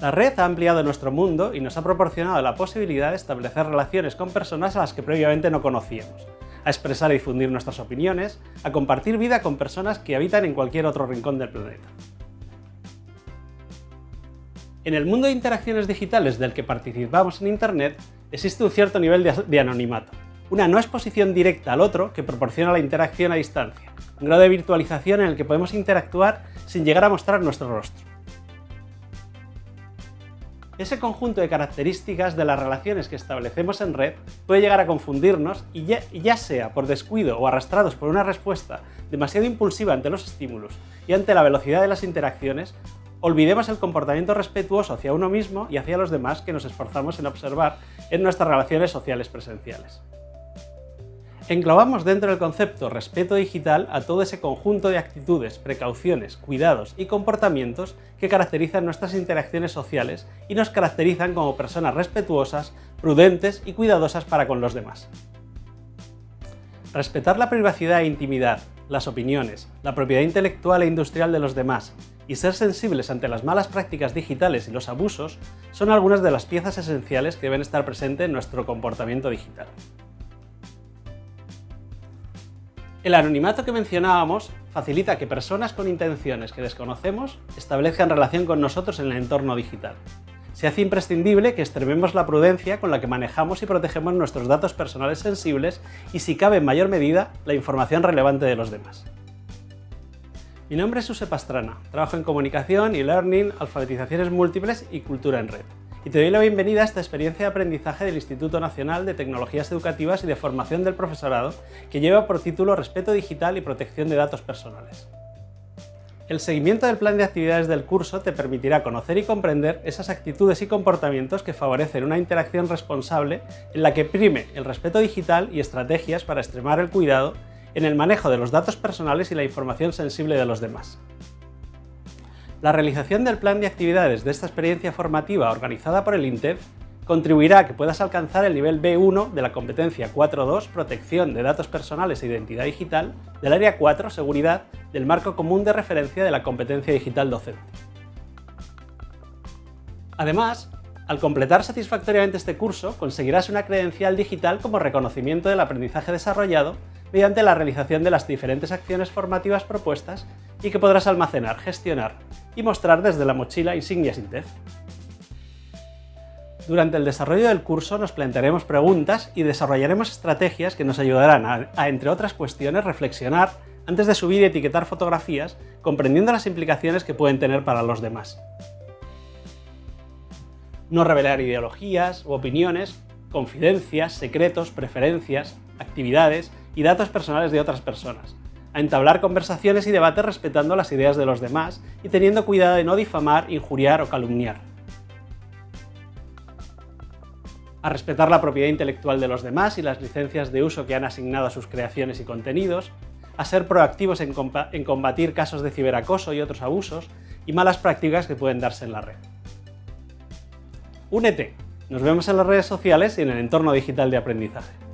La red ha ampliado nuestro mundo y nos ha proporcionado la posibilidad de establecer relaciones con personas a las que previamente no conocíamos, a expresar y difundir nuestras opiniones, a compartir vida con personas que habitan en cualquier otro rincón del planeta. En el mundo de interacciones digitales del que participamos en Internet, existe un cierto nivel de anonimato, una no exposición directa al otro que proporciona la interacción a distancia, un grado de virtualización en el que podemos interactuar sin llegar a mostrar nuestro rostro. Ese conjunto de características de las relaciones que establecemos en red puede llegar a confundirnos y ya, sea por descuido o arrastrados por una respuesta demasiado impulsiva ante los estímulos y ante la velocidad de las interacciones, olvidemos el comportamiento respetuoso hacia uno mismo y hacia los demás que nos esforzamos en observar en nuestras relaciones sociales presenciales. Englobamos dentro del concepto respeto digital a todo ese conjunto de actitudes, precauciones, cuidados y comportamientos que caracterizan nuestras interacciones sociales y nos caracterizan como personas respetuosas, prudentes y cuidadosas para con los demás. Respetar la privacidad e intimidad, las opiniones, la propiedad intelectual e industrial de los demás y ser sensibles ante las malas prácticas digitales y los abusos son algunas de las piezas esenciales que deben estar presentes en nuestro comportamiento digital. El anonimato que mencionábamos facilita que personas con intenciones que desconocemos establezcan relación con nosotros en el entorno digital. Se hace imprescindible que extrememos la prudencia con la que manejamos y protegemos nuestros datos personales sensibles y, si cabe en mayor medida, la información relevante de los demás. Mi nombre es Suse Pastrana, trabajo en comunicación y learning, alfabetizaciones múltiples y cultura en red y te doy la bienvenida a esta experiencia de aprendizaje del Instituto Nacional de Tecnologías Educativas y de Formación del Profesorado, que lleva por título Respeto Digital y Protección de Datos Personales. El seguimiento del plan de actividades del curso te permitirá conocer y comprender esas actitudes y comportamientos que favorecen una interacción responsable en la que prime el respeto digital y estrategias para extremar el cuidado en el manejo de los datos personales y la información sensible de los demás. La realización del plan de actividades de esta experiencia formativa organizada por el INTEF contribuirá a que puedas alcanzar el nivel B1 de la competencia 4.2 Protección de datos personales e identidad digital del área 4 Seguridad del marco común de referencia de la competencia digital docente. Además, al completar satisfactoriamente este curso, conseguirás una credencial digital como reconocimiento del aprendizaje desarrollado mediante la realización de las diferentes acciones formativas propuestas y que podrás almacenar, gestionar y mostrar desde la mochila Insignias Intef. Durante el desarrollo del curso nos plantearemos preguntas y desarrollaremos estrategias que nos ayudarán a, a, entre otras cuestiones, reflexionar antes de subir y etiquetar fotografías, comprendiendo las implicaciones que pueden tener para los demás. No revelar ideologías u opiniones, confidencias, secretos, preferencias, actividades y datos personales de otras personas, a entablar conversaciones y debates respetando las ideas de los demás y teniendo cuidado de no difamar, injuriar o calumniar. A respetar la propiedad intelectual de los demás y las licencias de uso que han asignado a sus creaciones y contenidos, a ser proactivos en, combatir casos de ciberacoso y otros abusos y malas prácticas que pueden darse en la red. Únete, nos vemos en las redes sociales y en el entorno digital de aprendizaje.